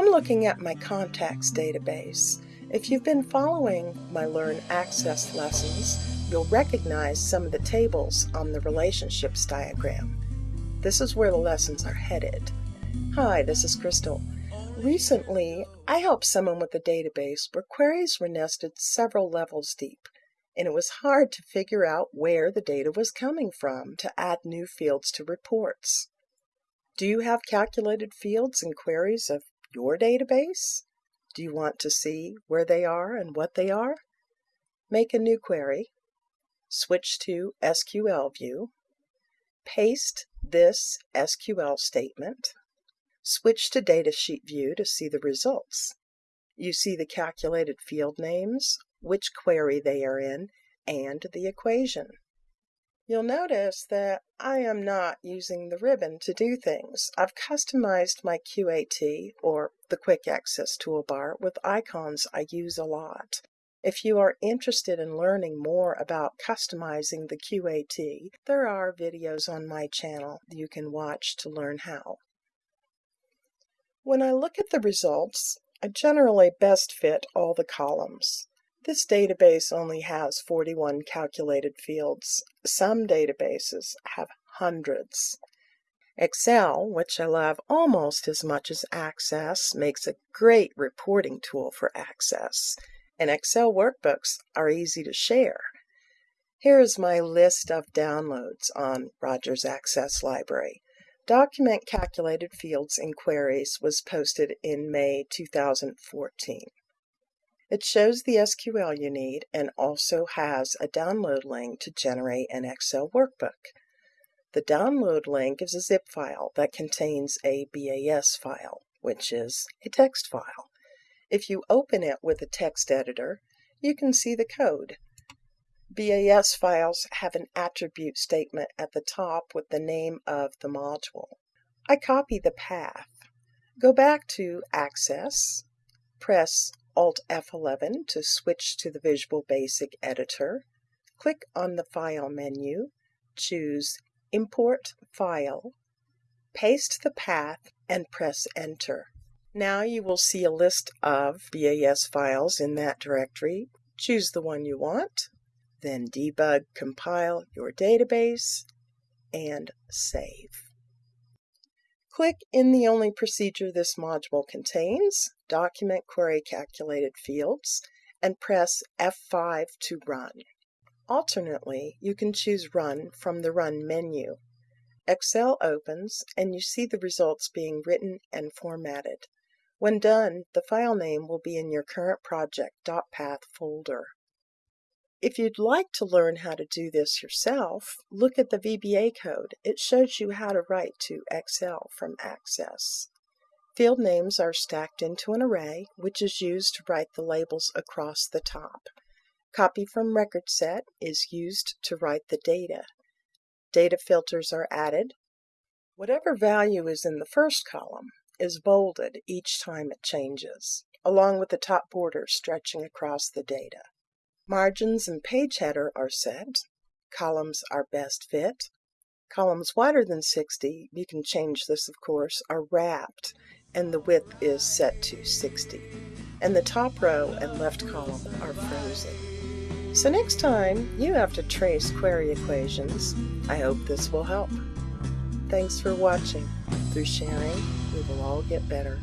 I'm looking at my contacts database. If you've been following my Learn Access lessons, you'll recognize some of the tables on the relationships diagram. This is where the lessons are headed. Hi, this is Crystal. Recently, I helped someone with a database where queries were nested several levels deep, and it was hard to figure out where the data was coming from to add new fields to reports. Do you have calculated fields and queries of your database? Do you want to see where they are and what they are? Make a new query, switch to SQL view, paste this SQL statement, Switch to Datasheet View to see the results. You see the calculated field names, which query they are in, and the equation. You'll notice that I am not using the ribbon to do things. I've customized my QAT, or the Quick Access toolbar, with icons I use a lot. If you are interested in learning more about customizing the QAT, there are videos on my channel you can watch to learn how. When I look at the results, I generally best fit all the columns. This database only has 41 calculated fields. Some databases have hundreds. Excel, which I love almost as much as Access, makes a great reporting tool for Access, and Excel workbooks are easy to share. Here is my list of downloads on Rogers Access Library. Document Calculated Fields and Queries was posted in May 2014. It shows the SQL you need and also has a download link to generate an Excel workbook. The download link is a zip file that contains a BAS file, which is a text file. If you open it with a text editor, you can see the code. BAS files have an attribute statement at the top with the name of the module. I copy the path. Go back to Access, press Alt F11 to switch to the Visual Basic Editor, click on the File menu, choose Import File, paste the path, and press Enter. Now you will see a list of BAS files in that directory. Choose the one you want then debug, compile your database, and save. Click in the only procedure this module contains, Document Query Calculated Fields, and press F5 to run. Alternately, you can choose Run from the Run menu. Excel opens and you see the results being written and formatted. When done, the file name will be in your current project .path folder. If you'd like to learn how to do this yourself, look at the VBA code. It shows you how to write to Excel from Access. Field names are stacked into an array, which is used to write the labels across the top. Copy from record set is used to write the data. Data filters are added. Whatever value is in the first column is bolded each time it changes, along with the top border stretching across the data. Margins and page header are set. Columns are best fit. Columns wider than 60, you can change this of course, are wrapped and the width is set to 60. And the top row and left column are frozen. So next time you have to trace query equations, I hope this will help. Thanks for watching. Through sharing, we will all get better.